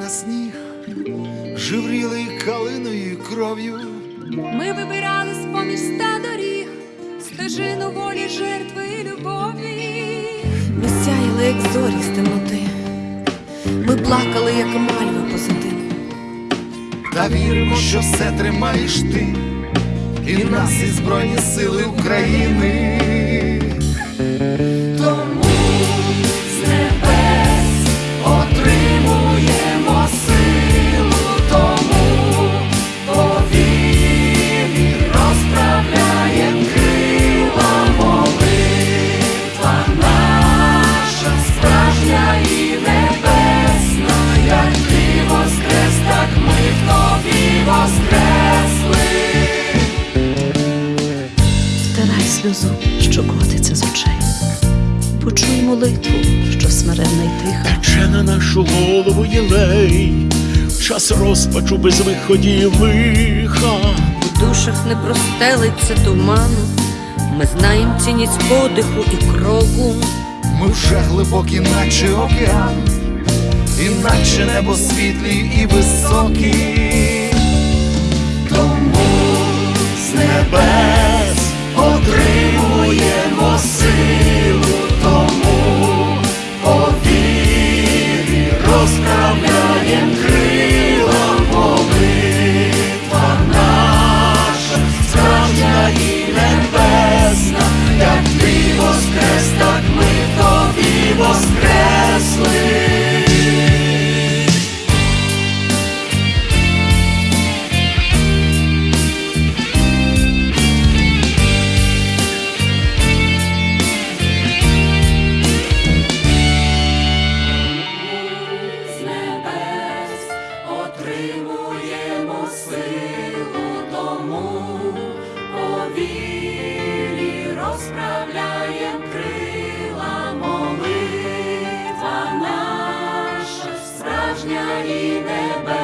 на сніг, живріли калиною і кров'ю. Ми вибирали з-поміж ста доріг стежину волі, жертви і любові. Ми сяяли, як зорі з темноти. Ми плакали, як мальви позитиву. Та віримо, що все тримаєш ти, і нас, і Збройні Сили України. Сльозу, що котиться з очей. Почуй молитву, що смиренна й тиха. Тече на нашу голову єлей, час розпачу без виході і лиха. У душах не простелиться туману, ми знаємо цінність подиху і кроку. Ми вже глибокі, наче океан, іначе небо світлі і високі. Воскрес, так ми тобі воскресли. Справжня і небезпечна.